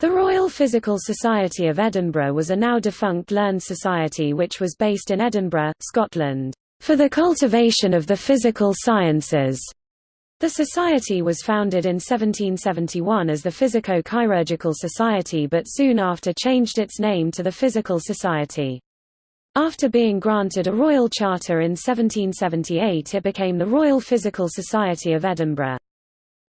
The Royal Physical Society of Edinburgh was a now defunct learned society which was based in Edinburgh, Scotland, for the cultivation of the physical sciences. The society was founded in 1771 as the Physico-Chirurgical Society but soon after changed its name to the Physical Society. After being granted a royal charter in 1778 it became the Royal Physical Society of Edinburgh.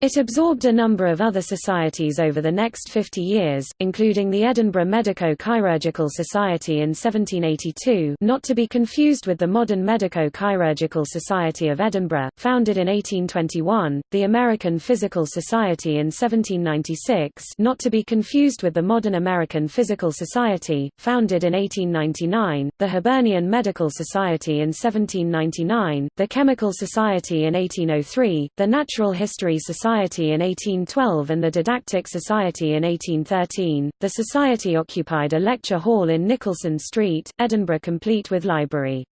It absorbed a number of other societies over the next 50 years, including the Edinburgh Medico-Chirurgical Society in 1782 not to be confused with the modern Medico-Chirurgical Society of Edinburgh, founded in 1821, the American Physical Society in 1796 not to be confused with the modern American Physical Society, founded in 1899, the Hibernian Medical Society in 1799, the Chemical Society in 1803, the Natural History Society Society in 1812 and the Didactic Society in 1813. The Society occupied a lecture hall in Nicholson Street, Edinburgh complete with library.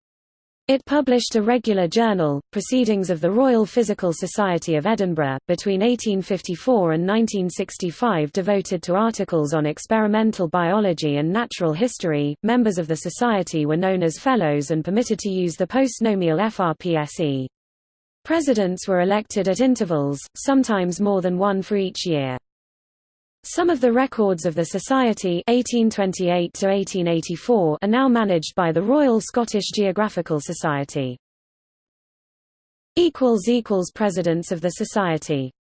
It published a regular journal, Proceedings of the Royal Physical Society of Edinburgh, between 1854 and 1965 devoted to articles on experimental biology and natural history. Members of the society were known as Fellows and permitted to use the postnomial FRPSE. Presidents were elected at intervals, sometimes more than one for each year. Some of the records of the Society 1828 are now managed by the Royal Scottish Geographical Society. Presidents of the Society